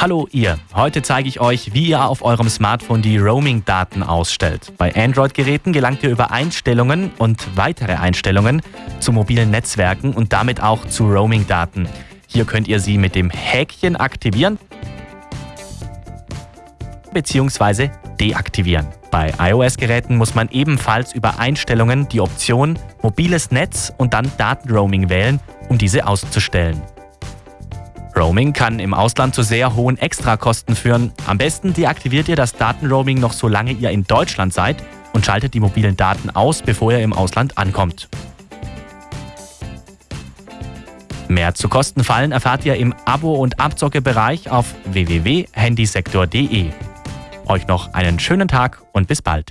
Hallo ihr, heute zeige ich euch, wie ihr auf eurem Smartphone die Roaming-Daten ausstellt. Bei Android-Geräten gelangt ihr über Einstellungen und weitere Einstellungen zu mobilen Netzwerken und damit auch zu Roaming-Daten. Hier könnt ihr sie mit dem Häkchen aktivieren bzw. deaktivieren. Bei iOS-Geräten muss man ebenfalls über Einstellungen die Option Mobiles Netz und dann Datenroaming wählen, um diese auszustellen. Roaming kann im Ausland zu sehr hohen Extrakosten führen. Am besten deaktiviert ihr das Datenroaming noch solange ihr in Deutschland seid und schaltet die mobilen Daten aus, bevor ihr im Ausland ankommt. Mehr zu Kostenfallen erfahrt ihr im Abo- und Abzockebereich auf www.handysektor.de. Euch noch einen schönen Tag und bis bald.